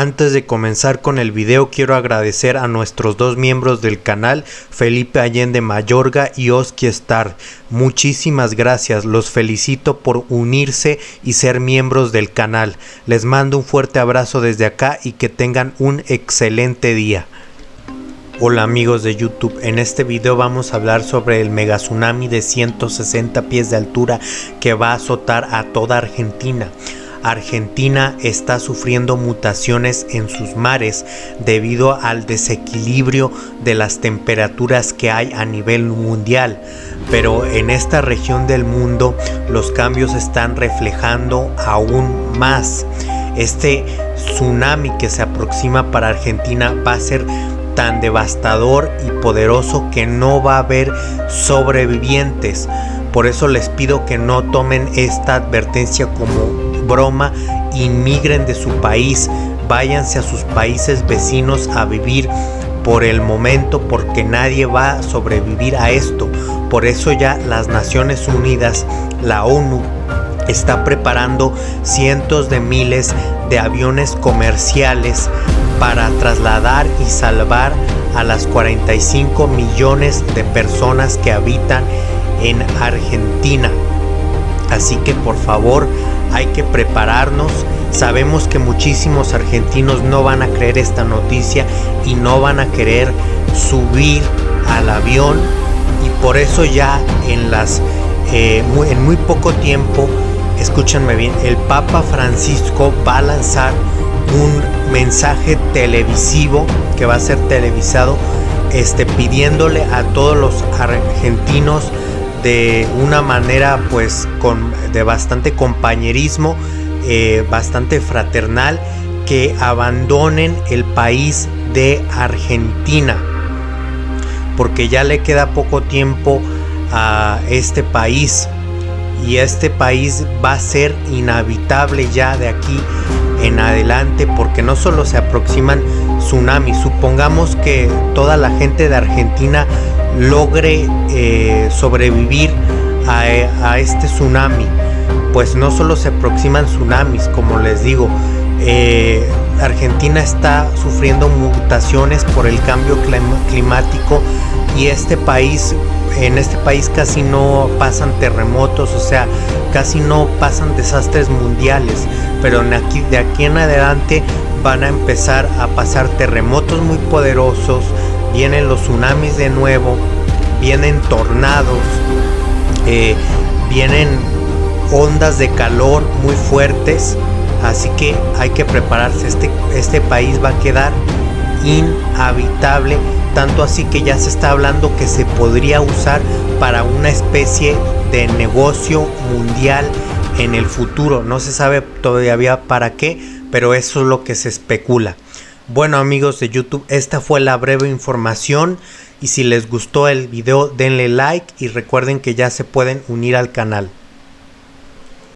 Antes de comenzar con el video quiero agradecer a nuestros dos miembros del canal, Felipe Allende Mayorga y Oski Star. Muchísimas gracias, los felicito por unirse y ser miembros del canal. Les mando un fuerte abrazo desde acá y que tengan un excelente día. Hola amigos de YouTube, en este video vamos a hablar sobre el mega tsunami de 160 pies de altura que va a azotar a toda Argentina. Argentina está sufriendo mutaciones en sus mares debido al desequilibrio de las temperaturas que hay a nivel mundial. Pero en esta región del mundo los cambios están reflejando aún más. Este tsunami que se aproxima para Argentina va a ser tan devastador y poderoso que no va a haber sobrevivientes. Por eso les pido que no tomen esta advertencia como broma, inmigren de su país, váyanse a sus países vecinos a vivir por el momento porque nadie va a sobrevivir a esto. Por eso ya las Naciones Unidas, la ONU, está preparando cientos de miles de aviones comerciales para trasladar y salvar a las 45 millones de personas que habitan en Argentina. Así que por favor hay que prepararnos. Sabemos que muchísimos argentinos no van a creer esta noticia y no van a querer subir al avión y por eso ya en las eh, en muy poco tiempo, escúchenme bien, el Papa Francisco va a lanzar un mensaje televisivo que va a ser televisado, este, pidiéndole a todos los argentinos de una manera pues con de bastante compañerismo, eh, bastante fraternal, que abandonen el país de Argentina. Porque ya le queda poco tiempo a este país y este país va a ser inhabitable ya de aquí en adelante porque no solo se aproximan tsunamis, supongamos que toda la gente de Argentina logre eh, sobrevivir a, este tsunami pues no solo se aproximan tsunamis como les digo eh, Argentina está sufriendo mutaciones por el cambio climático y este país en este país casi no pasan terremotos, o sea, casi no pasan desastres mundiales, pero aquí, de aquí en adelante van a empezar a pasar terremotos muy poderosos, vienen los tsunamis de nuevo, vienen tornados, eh, vienen ondas de calor muy fuertes, así que hay que prepararse, este, este país va a quedar inhabitable, tanto así que ya se está hablando que se podría usar para una especie de negocio mundial en el futuro, no se sabe todavía para qué, pero eso es lo que se especula. Bueno amigos de YouTube, esta fue la breve información y si les gustó el video denle like y recuerden que ya se pueden unir al canal.